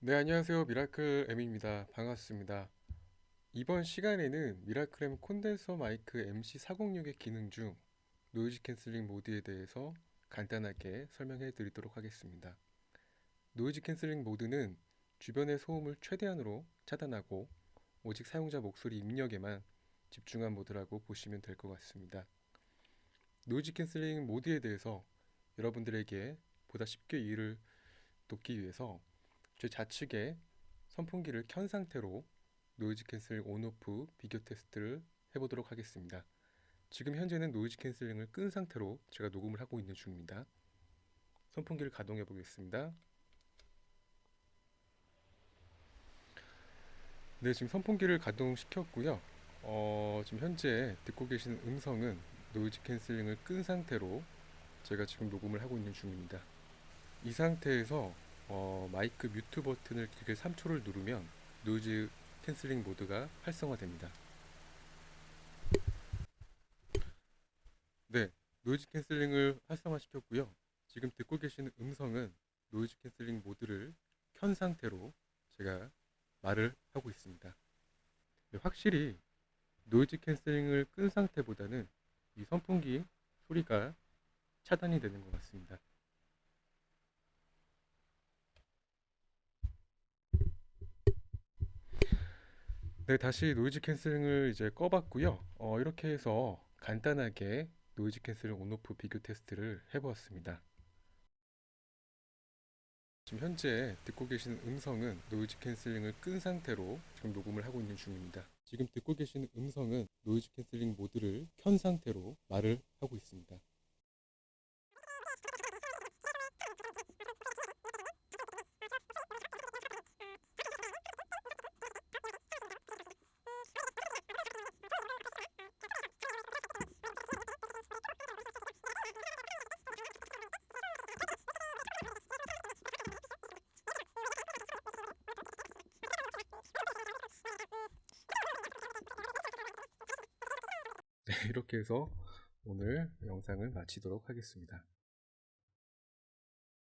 네, 안녕하세요. 미라클 M입니다. 반갑습니다. 이번 시간에는 미라클 M 콘덴서 마이크 MC406의 기능 중 noise canceling 모드에 대해서 간단하게 설명해 드리도록 하겠습니다. noise canceling 모드는 주변의 소음을 최대한으로 차단하고 오직 사용자 목소리 입력에만 집중한 모드라고 보시면 될 것 같습니다. noise canceling 모드에 대해서 여러분들에게 보다 쉽게 이해를 돕기 위해서 제 좌측에 선풍기를 켠 상태로 noise cancel on off 비교 테스트를 해보도록 하겠습니다. 지금 현재는 noise canceling을 끈 상태로 제가 녹음을 하고 있는 중입니다. 선풍기를 가동해 보겠습니다. 네, 지금 선풍기를 가동시켰고요. 어, 지금 현재 듣고 계신 음성은 noise canceling을 끈 상태로 제가 지금 녹음을 하고 있는 중입니다. 이 상태에서 어, 마이크 mute 버튼을 길게 3초를 누르면 noise canceling 모드가 활성화됩니다. 네, noise canceling을 활성화시켰고요. 지금 듣고 계시는 음성은 noise canceling 모드를 켠 상태로 제가 말을 하고 있습니다. 네, 확실히 noise canceling을 끈 상태보다는 이 선풍기 소리가 차단이 되는 것 같습니다. 네, 다시 noise canceling을 이제 꺼봤고요. 어, 이렇게 해서 간단하게 noise canceling on off 비교 테스트를 해보았습니다. 지금 현재 듣고 계신 음성은 noise canceling을 끈 상태로 지금 녹음을 하고 있는 중입니다. 지금 듣고 계신 음성은 noise canceling 모드를 켠 상태로 말을 하고 있습니다. 네, 이렇게 해서 오늘 영상을 마치도록 하겠습니다.